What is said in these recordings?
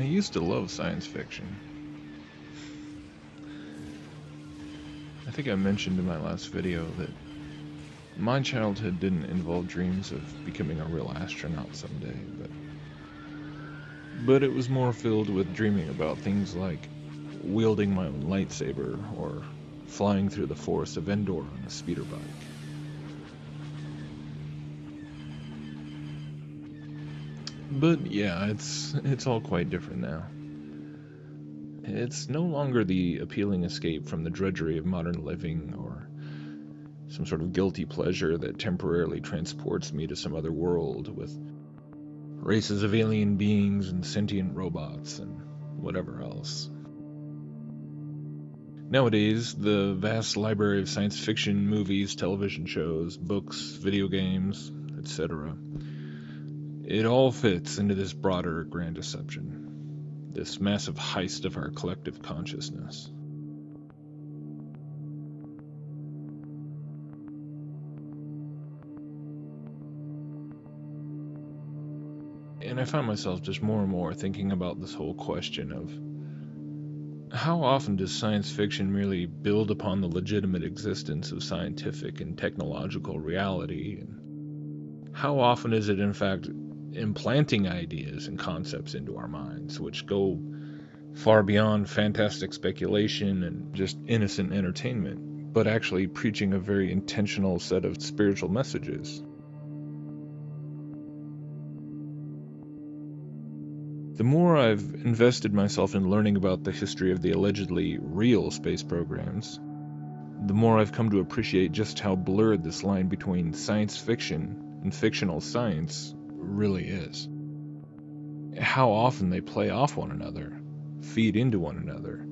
I used to love science fiction. I think I mentioned in my last video that my childhood didn't involve dreams of becoming a real astronaut someday, but but it was more filled with dreaming about things like wielding my own lightsaber or flying through the forest of Endor on a speeder bike. But yeah, it's it's all quite different now. It's no longer the appealing escape from the drudgery of modern living or some sort of guilty pleasure that temporarily transports me to some other world with races of alien beings and sentient robots and whatever else. Nowadays, the vast library of science fiction movies, television shows, books, video games, etc., it all fits into this broader grand deception, this massive heist of our collective consciousness. And I find myself just more and more thinking about this whole question of how often does science fiction merely build upon the legitimate existence of scientific and technological reality? And how often is it, in fact, implanting ideas and concepts into our minds which go far beyond fantastic speculation and just innocent entertainment, but actually preaching a very intentional set of spiritual messages? The more I've invested myself in learning about the history of the allegedly real space programs, the more I've come to appreciate just how blurred this line between science fiction and fictional science really is. How often they play off one another, feed into one another,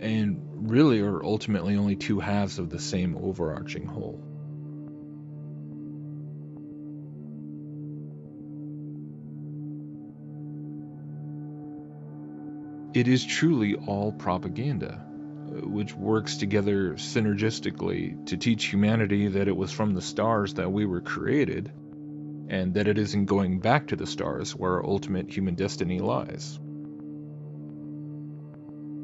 and really are ultimately only two halves of the same overarching whole. It is truly all propaganda, which works together synergistically to teach humanity that it was from the stars that we were created, and that it is in going back to the stars where our ultimate human destiny lies.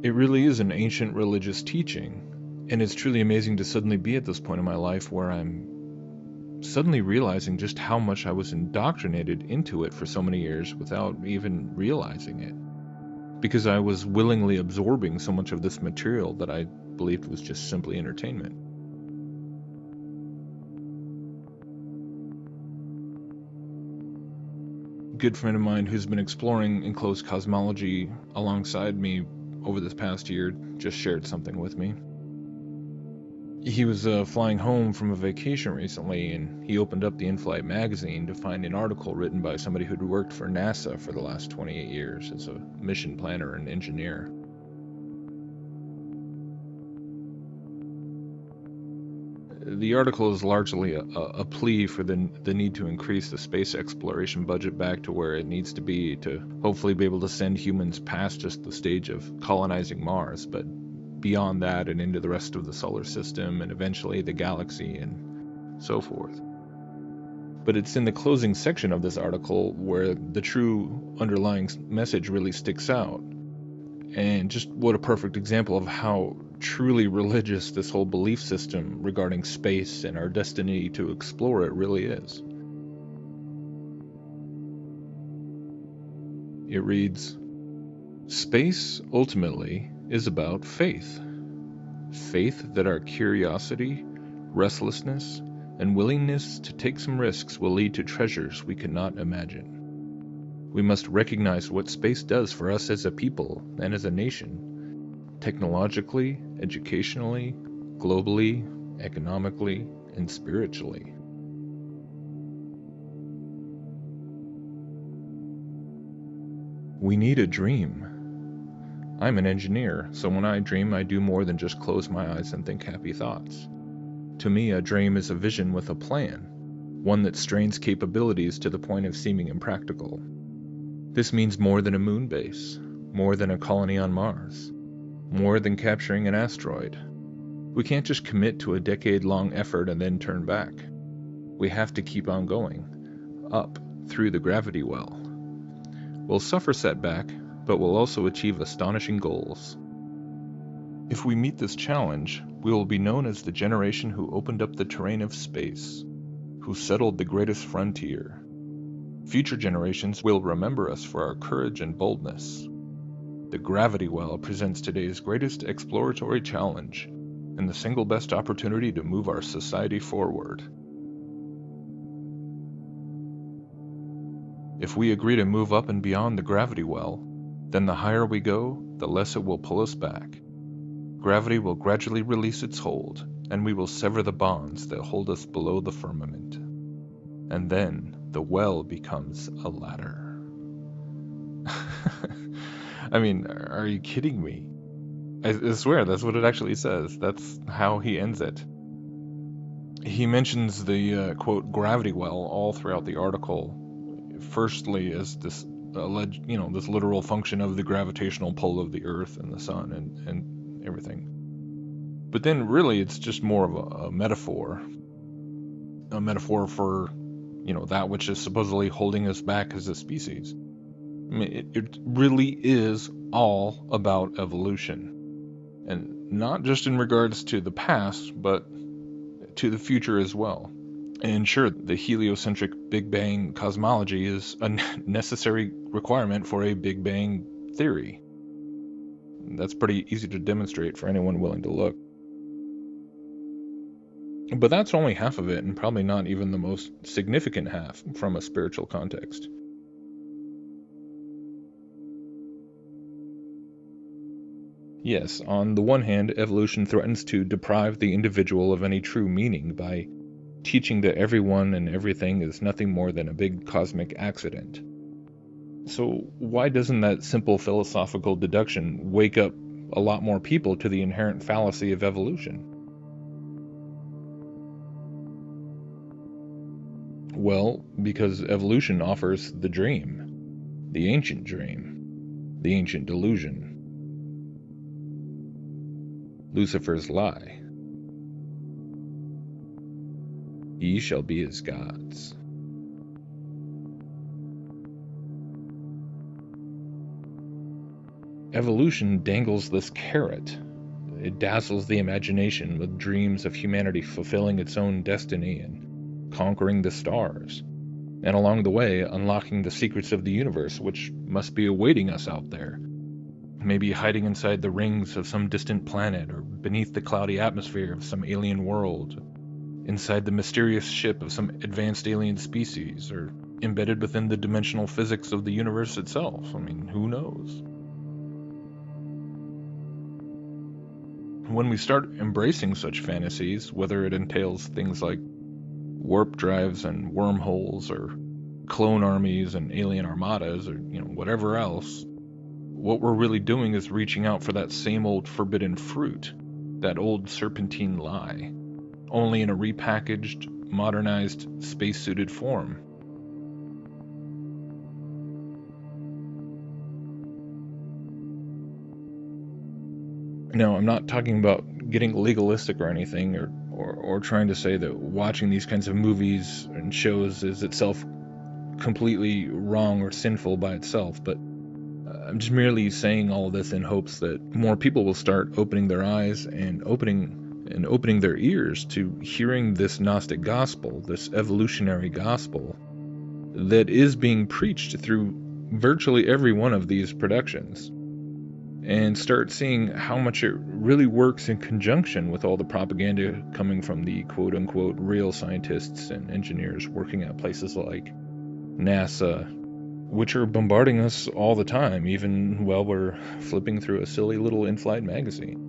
It really is an ancient religious teaching, and it's truly amazing to suddenly be at this point in my life where I'm suddenly realizing just how much I was indoctrinated into it for so many years without even realizing it because I was willingly absorbing so much of this material that I believed was just simply entertainment. Good friend of mine who's been exploring enclosed cosmology alongside me over this past year just shared something with me. He was uh, flying home from a vacation recently and he opened up the in-flight magazine to find an article written by somebody who'd worked for nasa for the last 28 years as a mission planner and engineer the article is largely a, a, plea for the, the need to increase the space exploration budget back to where it needs to be to hopefully be able to send humans past just the stage of colonizing Mars, but beyond that and into the rest of the solar system and eventually the galaxy and so forth. But it's in the closing section of this article where the true underlying message really sticks out. And just what a perfect example of how truly religious this whole belief system regarding space and our destiny to explore it really is. It reads Space, ultimately, is about faith. Faith that our curiosity, restlessness, and willingness to take some risks will lead to treasures we cannot imagine. We must recognize what space does for us as a people and as a nation, technologically, educationally, globally, economically, and spiritually. We need a dream I'm an engineer, so when I dream, I do more than just close my eyes and think happy thoughts. To me, a dream is a vision with a plan, one that strains capabilities to the point of seeming impractical. This means more than a moon base, more than a colony on Mars, more than capturing an asteroid. We can't just commit to a decade long effort and then turn back. We have to keep on going, up through the gravity well. We'll suffer setback, but we'll also achieve astonishing goals. If we meet this challenge, we will be known as the generation who opened up the terrain of space, who settled the greatest frontier. Future generations will remember us for our courage and boldness. The gravity well presents today's greatest exploratory challenge and the single best opportunity to move our society forward. If we agree to move up and beyond the gravity well, then the higher we go, the less it will pull us back. Gravity will gradually release its hold, and we will sever the bonds that hold us below the firmament. And then the well becomes a ladder. I mean, are you kidding me? I, swear, that's what it actually says. That's how he ends it. He mentions the uh, quote gravity well all throughout the article. Firstly, as this alleged, you know, this literal function of the gravitational pull of the Earth and the Sun, and and everything. But then really it's just more of a, a metaphor. A metaphor for, you know, that which is supposedly holding us back as a species. I mean, it, it really is all about evolution. And not just in regards to the past, but to the future as well. And sure, the heliocentric Big Bang cosmology is a necessary requirement for a Big Bang theory. That's pretty easy to demonstrate for anyone willing to look. But that's only half of it, and probably not even the most significant half from a spiritual context. Yes, on the one hand, evolution threatens to deprive the individual of any true meaning by teaching that everyone and everything is nothing more than a big cosmic accident. So, why doesn't that simple philosophical deduction wake up a lot more people to the inherent fallacy of evolution? Well, because evolution offers the dream, the ancient dream, the ancient delusion, Lucifer's lie. Ye shall be as gods. Evolution dangles this carrot. It dazzles the imagination with dreams of humanity fulfilling its own destiny and conquering the stars, and along the way unlocking the secrets of the universe which must be awaiting us out there. Maybe hiding inside the rings of some distant planet or beneath the cloudy atmosphere of some alien world, inside the mysterious ship of some advanced alien species, or embedded within the dimensional physics of the universe itself. I mean, who knows? when we start embracing such fantasies, whether it entails things like warp drives and wormholes or clone armies and alien armadas or you know whatever else, what we're really doing is reaching out for that same old forbidden fruit, that old serpentine lie, only in a repackaged, modernized, space-suited form. Now, I'm not talking about getting legalistic or anything, or, or, or trying to say that watching these kinds of movies and shows is itself completely wrong or sinful by itself, but uh, I'm just merely saying all this in hopes that more people will start opening their eyes and opening and opening their ears to hearing this Gnostic gospel, this evolutionary gospel that is being preached through virtually every one of these productions and start seeing how much it really works in conjunction with all the propaganda coming from the quote unquote real scientists and engineers working at places like NASA, which are bombarding us all the time, even while we're flipping through a silly little in flight magazine.